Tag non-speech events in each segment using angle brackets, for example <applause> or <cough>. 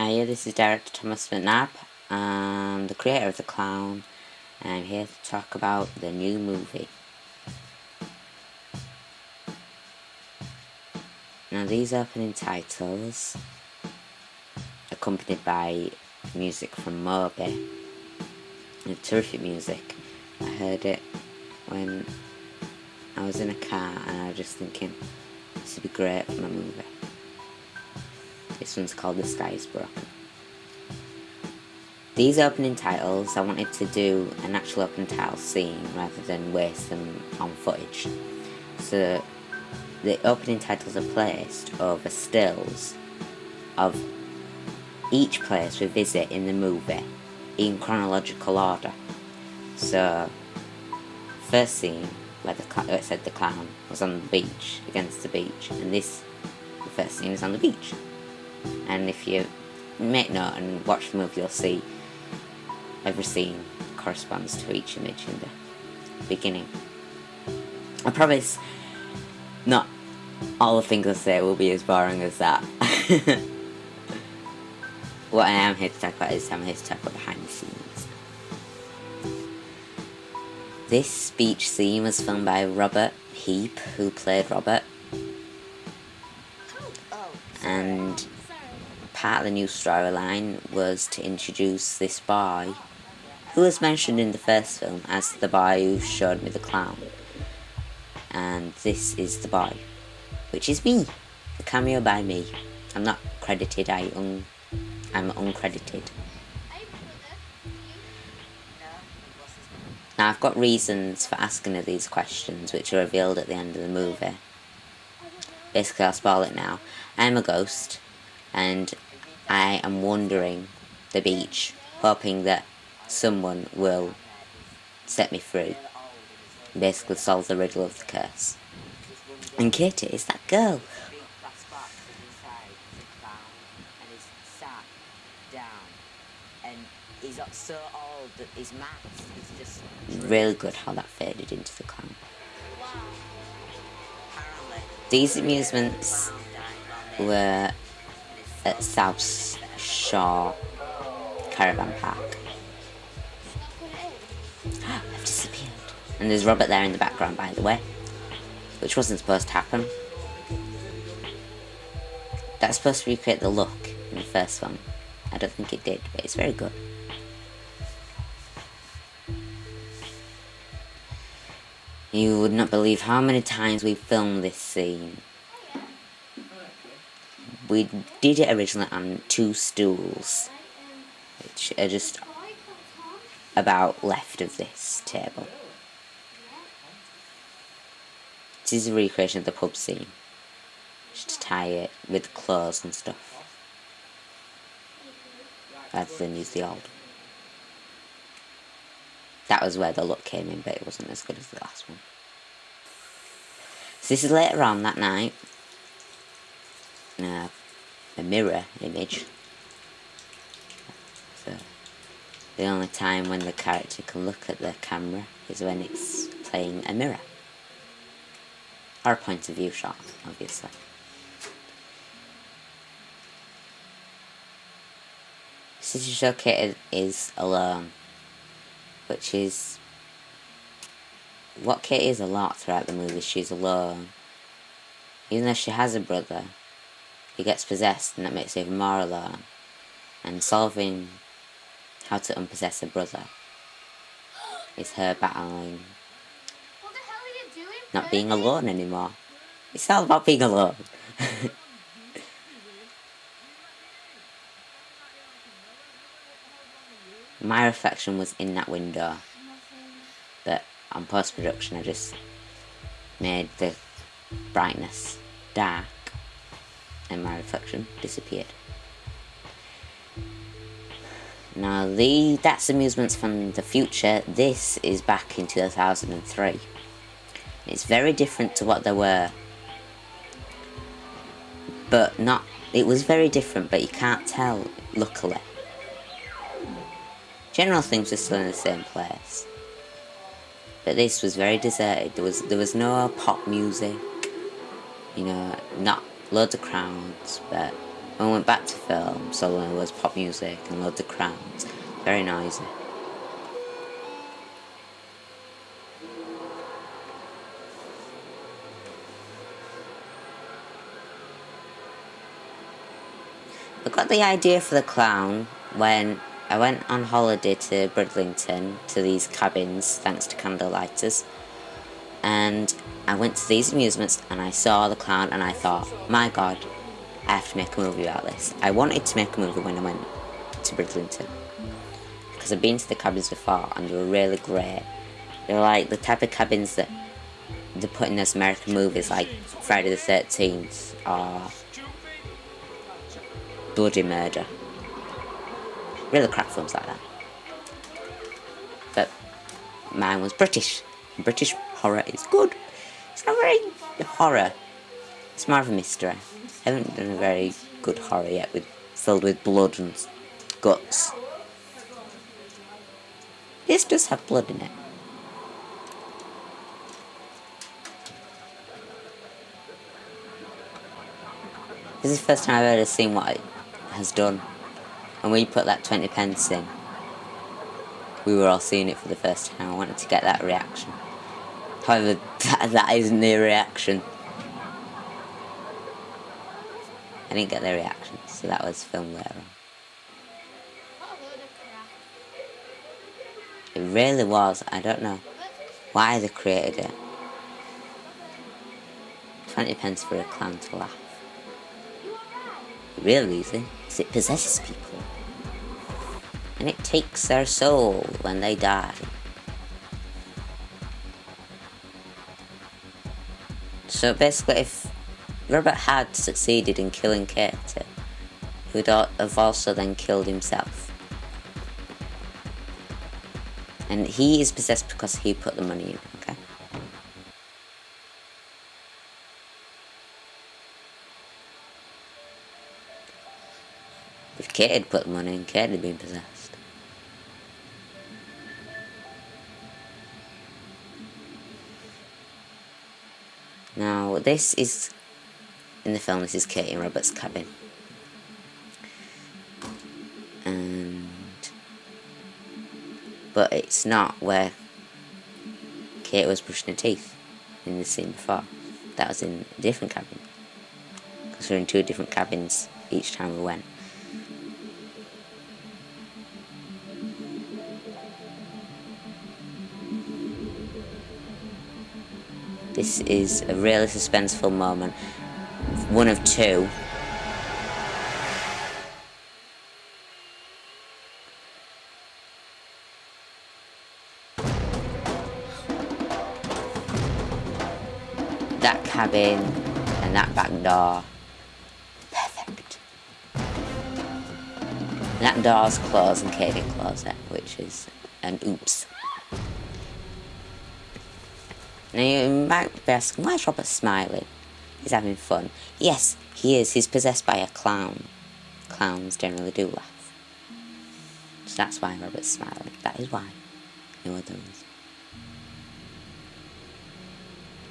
Hiya, this is director Thomas McNabb. I'm the creator of The Clown, and I'm here to talk about the new movie. Now these opening titles, accompanied by music from Moby, terrific music. I heard it when I was in a car and I was just thinking, this would be great for my movie. This one's called The Sky is Broken. These opening titles, I wanted to do an actual opening title scene rather than waste them on footage. So the opening titles are placed over stills of each place we visit in the movie in chronological order. So, first scene where the it said the clown was on the beach against the beach, and this first scene is on the beach and if you make note and watch the movie you'll see every scene corresponds to each image in the beginning. I promise not all the things I say will be as boring as that. <laughs> what I am here to talk about is I'm here to talk about behind the scenes. This speech scene was filmed by Robert Heap, who played Robert. Part of the new storyline was to introduce this boy, who was mentioned in the first film as the boy who showed me the clown. And this is the boy, which is me, the cameo by me. I'm not credited, I un I'm uncredited. Now I've got reasons for asking her these questions, which are revealed at the end of the movie. Basically, I'll spoil it now. I'm a ghost, and I am wandering the beach, hoping that someone will set me free. Basically solve the riddle of the curse. And Katie is that girl. Really good how that faded into the clown. These amusements were at South Shore Caravan Park. <gasps> I've disappeared. And there's Robert there in the background, by the way. Which wasn't supposed to happen. That's supposed to recreate the look in the first one. I don't think it did, but it's very good. You would not believe how many times we filmed this scene we did it originally on two stools, which are just about left of this table. This is a recreation of the pub scene, just to tie it with clothes and stuff, rather than use the old. That was where the look came in, but it wasn't as good as the last one. So this is later on that night. Uh, a mirror image. So the only time when the character can look at the camera is when it's playing a mirror. Or a point of view shot, obviously. City Showcase is alone, which is what Kate is a lot throughout the movie. She's alone. Even though she has a brother, he gets possessed and that makes it even more alone. And solving how to unpossess a brother is her battling not being alone anymore. It's all about being alone. <laughs> My reflection was in that window, but on post-production I just made the brightness dark and my reflection disappeared. Now, the that's amusements from the future. This is back in 2003. It's very different to what they were, but not. It was very different, but you can't tell. Luckily, general things were still in the same place, but this was very deserted. There was there was no pop music. You know, not loads of crowds, but When we went back to film, suddenly there was pop music and loads of crowds. Very noisy. I got the idea for the clown when I went on holiday to Bridlington to these cabins thanks to candlelighters and I went to these amusements and I saw the clown and I thought my god I have to make a movie about this. I wanted to make a movie when I went to Bridlington because I've been to the cabins before and they were really great. They're like the type of cabins that they put in those American movies like Friday the 13th or bloody murder. Really crap films like that. But mine was British. British horror is good. It's not very horror. It's more of a mystery. I haven't done a very good horror yet with filled with blood and guts. This does have blood in it. This is the first time I've ever seen what it has done. And we put that 20 pence in. We were all seeing it for the first time. I wanted to get that reaction. However, <laughs> that, that isn't the reaction. I didn't get the reaction, so that was filmed on. It really was, I don't know why they created it. 20 pence for a clown to laugh. Real reason is it possesses people. And it takes their soul when they die. So basically if Robert had succeeded in killing Katie, he would have also then killed himself. And he is possessed because he put the money in, okay? If Kate had put the money in, Kate had been possessed. This is, in the film, this is Katie and Robert's cabin. And, but it's not where Kate was brushing her teeth in the scene before. That was in a different cabin. Because we are in two different cabins each time we went. This is a really suspenseful moment. One of two. That cabin and that back door. Perfect. And that door's closed and Katie closed it, which is an oops. Now you might be asking, why is Robert smiling? He's having fun. Yes, he is. He's possessed by a clown. Clowns generally do laugh. So that's why Robert's smiling. That is why. No other reason.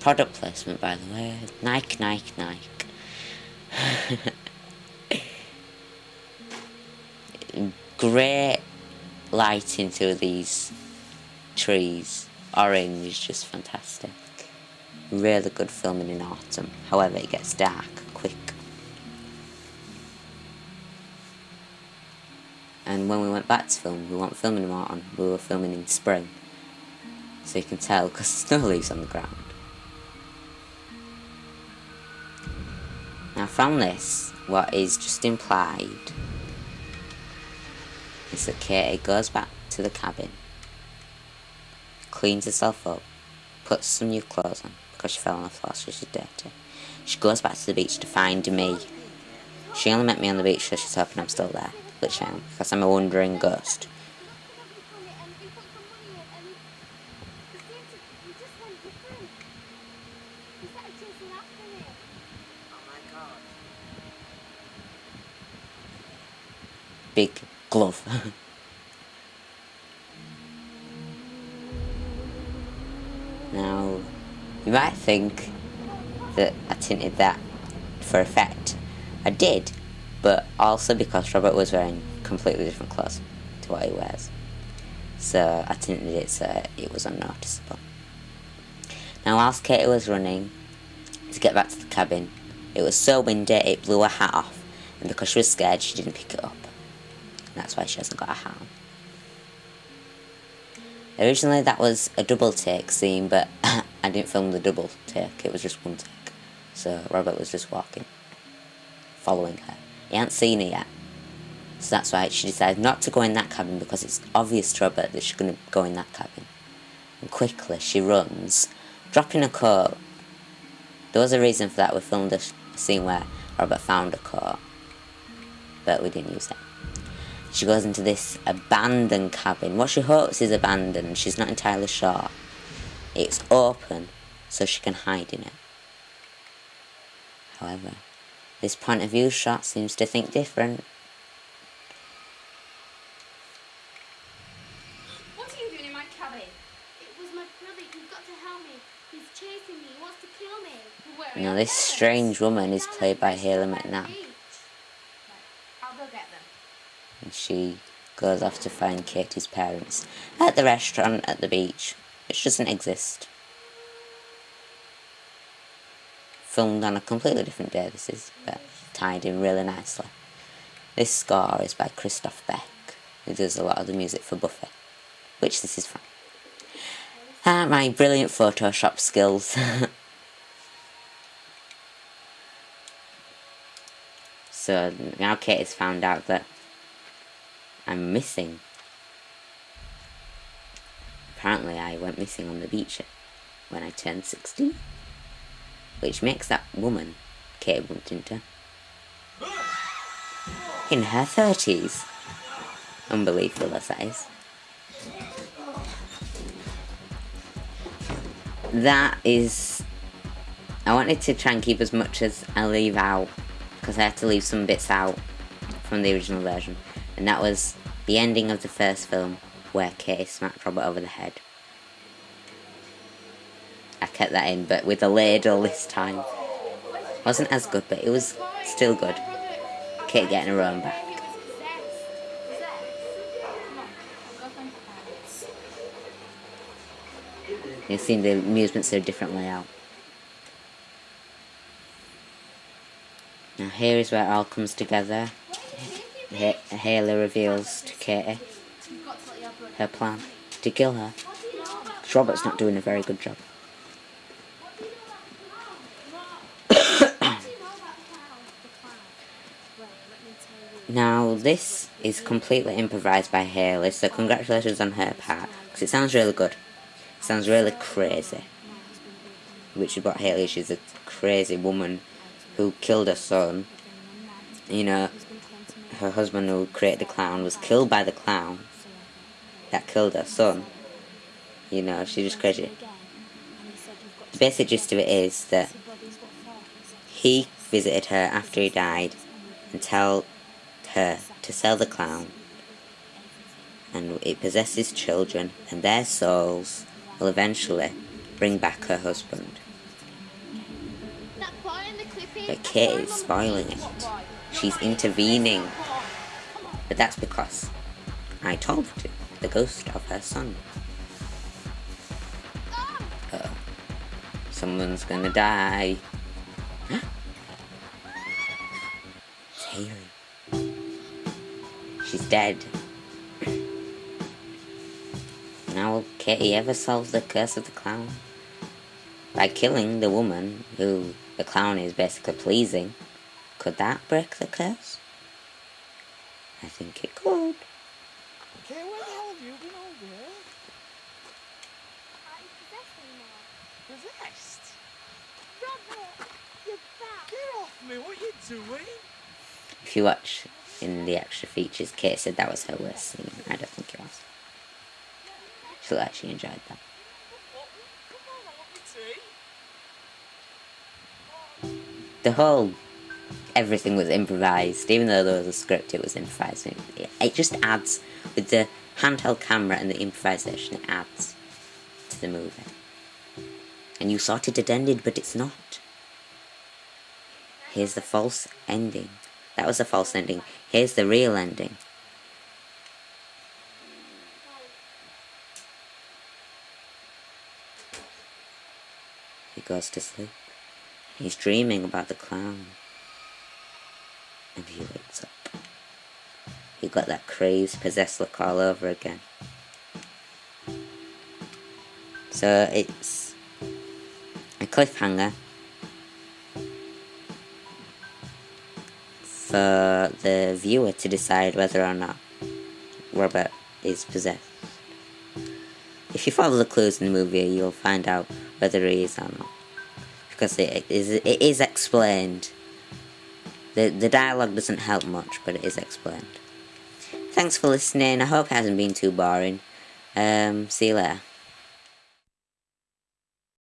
Product placement, by the way. Nike, Nike, Nike. <laughs> Great lighting through these trees orange, is just fantastic. Really good filming in autumn. However, it gets dark quick. And when we went back to film, we weren't filming in autumn, we were filming in spring. So you can tell because <laughs> snow leaves on the ground. Now from this, what is just implied is that Katie goes back to the cabin cleans herself up, puts some new clothes on because she fell on the floor so she's dirty. She goes back to the beach to find me. She only met me on the beach so she's hoping I'm still there, which um, I am, because I'm a wandering ghost. Big glove. <laughs> Now, you might think that I tinted that for effect. I did, but also because Robert was wearing completely different clothes to what he wears. So I tinted it so it was unnoticeable. Now whilst Katie was running to get back to the cabin, it was so windy it blew her hat off and because she was scared she didn't pick it up. And that's why she hasn't got a hat on. Originally that was a double take scene but <laughs> I didn't film the double take, it was just one take. So Robert was just walking, following her. He hadn't seen her yet. So that's why she decided not to go in that cabin because it's obvious to Robert that she's going to go in that cabin. And quickly she runs, dropping a coat. There was a reason for that. We filmed a scene where Robert found a coat, but we didn't use it. She goes into this abandoned cabin. What she hopes is abandoned. She's not entirely sure. It's open, so she can hide in it. However, this point of view shot seems to think different. What are you doing in my cabin? It was my brother. You've got to help me. He's chasing me. He wants to kill me. Where Now this strange woman is played by restaurant McNabb. beach. Right, I'll go get them. and she goes off to find Katie's parents at the restaurant at the beach, which doesn't exist. Filmed on a completely different day, this is, but tied in really nicely. This score is by Christophe Beck, who does a lot of the music for Buffy, which this is from. Ah, my brilliant Photoshop skills. <laughs> so now Katie's found out that I'm missing. Apparently, I went missing on the beach when I turned 16. Which makes that woman, Kate Buntington, in her 30s. Unbelievable that is. That is. I wanted to try and keep as much as I leave out because I had to leave some bits out from the original version, and that was the ending of the first film where Katie smacked Robert over the head. I kept that in, but with a ladle this time. Wasn't as good, but it was still good. Kate getting her own back. You've seen the amusements a different layout. Now here is where it all comes together. Ha- Haley reveals to Katie her plan to kill her. Robert's not doing a very good job. <coughs> Now this is completely improvised by Haley, so congratulations on her part, because it sounds really good. It sounds really crazy. Which is what Haley she's a crazy woman who killed her son. You know, her husband who created the clown was killed by the clown that killed her son. You know, she's just crazy. The basic gist of it is that he visited her after he died and told her to sell the clown and it possesses children and their souls will eventually bring back her husband. But Kate is spoiling it. She's intervening. Come on. Come on. But that's because I told to, the ghost of her son. Uh, someone's gonna die. <gasps> it's Haley. She's dead. Now will Katie ever solve the curse of the clown? By killing the woman who the clown is basically pleasing, could that break the curse? I think it could. Okay, where the hell have you been all day? I'm possessed anymore. Possessed? Robert, you're back. Get off me, what you doing? If you watch in the extra features, Kate said that was her worst scene. I don't think it was. She actually enjoyed that. What? Come on, I want my tea. The whole everything was improvised, even though there was a script. It was improvised. It, it just adds with the handheld camera and the improvisation. It adds to the movie. And you thought it had ended, but it's not. Here's the false ending That was a false ending. Here's the real ending. He goes to sleep. He's dreaming about the clown. And he wakes up. He got that crazed, possessed look all over again. So it's a cliffhanger for the viewer to decide whether or not Robert is possessed. If you follow the clues in the movie, you'll find out whether he is or not. Because it is, it is explained. The, the dialogue doesn't help much, but it is explained. Thanks for listening. I hope it hasn't been too boring. Um, see you later.